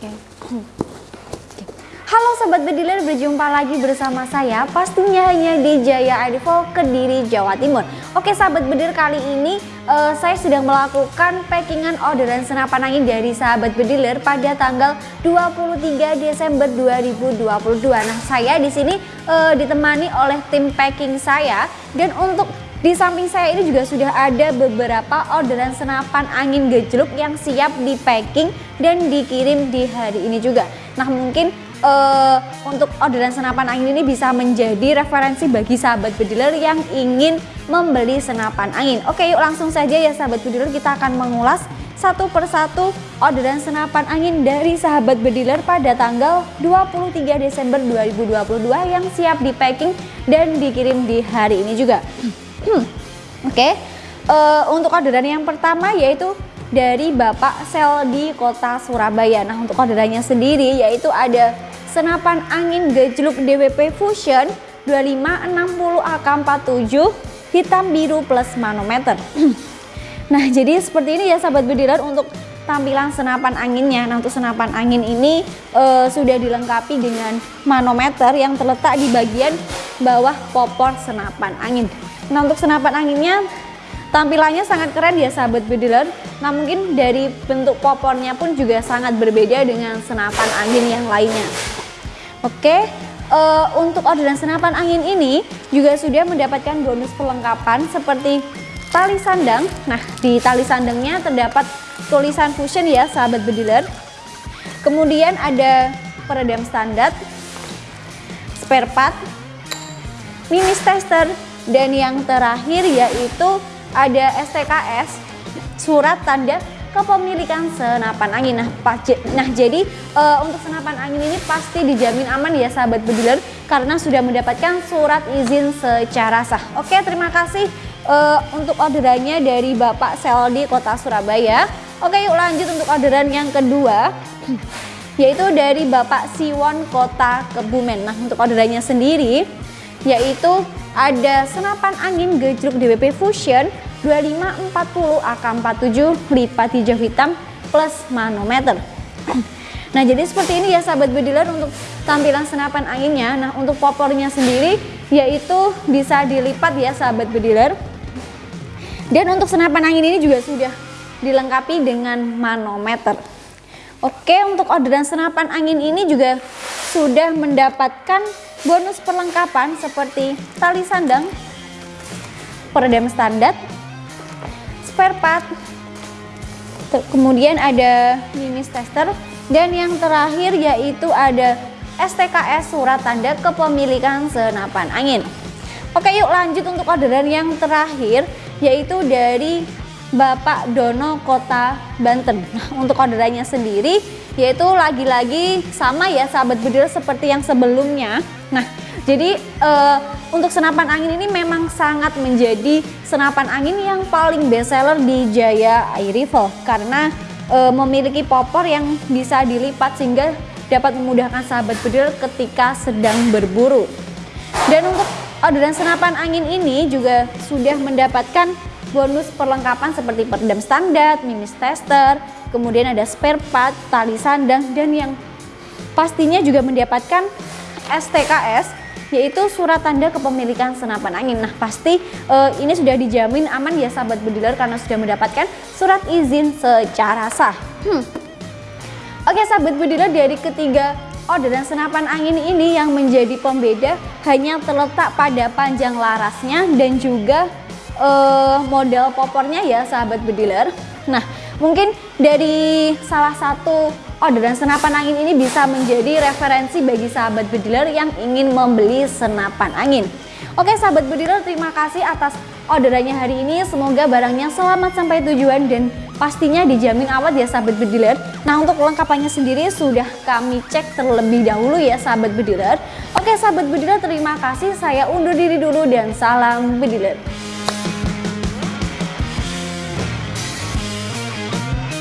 Oke. Okay. Halo sahabat Bediler, berjumpa lagi bersama saya pastinya hanya di Jaya Adivo Kediri, Jawa Timur. Oke Sahabat Bedir, kali ini uh, saya sedang melakukan packingan orderan senapan angin dari Sahabat Bediler pada tanggal 23 Desember 2022. Nah saya di sini uh, ditemani oleh tim packing saya dan untuk di samping saya ini juga sudah ada beberapa orderan senapan angin gejluk yang siap di packing dan dikirim di hari ini juga. Nah mungkin uh, untuk orderan senapan angin ini bisa menjadi referensi bagi sahabat bediler yang ingin membeli senapan angin. Oke yuk langsung saja ya sahabat bediler kita akan mengulas satu persatu orderan senapan angin dari sahabat bediler pada tanggal 23 Desember 2022 yang siap di packing dan dikirim di hari ini juga. Hmm. Oke, okay. uh, eh, untuk orderan yang pertama yaitu dari Bapak Sel di kota Surabaya. Nah untuk orderannya sendiri yaitu ada senapan angin gejluk DWP Fusion 2560 AK47 hitam biru plus manometer. nah jadi seperti ini ya sahabat bediler untuk tampilan senapan anginnya. Nah untuk senapan angin ini uh, sudah dilengkapi dengan manometer yang terletak di bagian bawah popor senapan angin. Nah untuk senapan anginnya tampilannya sangat keren ya sahabat bediler. Nah mungkin dari bentuk popornya pun juga sangat berbeda dengan senapan angin yang lainnya. Oke, uh, untuk orderan senapan angin ini juga sudah mendapatkan bonus perlengkapan seperti tali sandang. Nah di tali sandangnya terdapat tulisan fusion ya sahabat bediler. Kemudian ada peredam standar, spare part, mini tester, dan yang terakhir yaitu ada STKS, surat tanda kepemilikan senapan angin. Nah, nah jadi uh, untuk senapan angin ini pasti dijamin aman ya sahabat bediler karena sudah mendapatkan surat izin secara sah. Oke, terima kasih uh, untuk orderannya dari Bapak Seldi Kota Surabaya. Oke, yuk lanjut untuk orderan yang kedua yaitu dari Bapak Siwon Kota Kebumen. Nah, untuk orderannya sendiri yaitu ada senapan angin gejluk DWP Fusion 2540 AK47 lipat hijau hitam plus manometer. Nah jadi seperti ini ya sahabat bediler untuk tampilan senapan anginnya. Nah untuk popornya sendiri yaitu bisa dilipat ya sahabat bediler. Dan untuk senapan angin ini juga sudah dilengkapi dengan manometer. Oke untuk orderan senapan angin ini juga sudah mendapatkan bonus perlengkapan seperti tali sandang, peredam standar, spare part, kemudian ada mimis tester, dan yang terakhir yaitu ada STKS surat tanda kepemilikan senapan angin. Oke yuk lanjut untuk orderan yang terakhir yaitu dari Bapak Dono Kota Banten. Nah, untuk orderannya sendiri yaitu lagi-lagi sama ya sahabat bedil seperti yang sebelumnya Nah, jadi uh, untuk senapan angin ini memang sangat menjadi senapan angin yang paling best seller di Jaya Air Rifle karena uh, memiliki popor yang bisa dilipat sehingga dapat memudahkan sahabat bedil ketika sedang berburu. Dan untuk orderan senapan angin ini juga sudah mendapatkan bonus perlengkapan seperti peredam standar, mimis tester, kemudian ada spare part, tali sandang, dan yang pastinya juga mendapatkan STKS yaitu surat tanda kepemilikan senapan angin. Nah pasti uh, ini sudah dijamin aman ya sahabat bediler karena sudah mendapatkan surat izin secara sah. Hmm. Oke sahabat bediler dari ketiga orderan senapan angin ini yang menjadi pembeda hanya terletak pada panjang larasnya dan juga uh, model popornya ya sahabat bediler. Nah mungkin dari salah satu orderan senapan angin ini bisa menjadi referensi bagi sahabat bediler yang ingin membeli senapan angin. Oke sahabat bediler terima kasih atas orderannya hari ini. Semoga barangnya selamat sampai tujuan dan pastinya dijamin awet ya sahabat bediler. Nah untuk lengkapannya sendiri sudah kami cek terlebih dahulu ya sahabat bediler. Oke sahabat bediler terima kasih. Saya undur diri dulu dan salam bediler.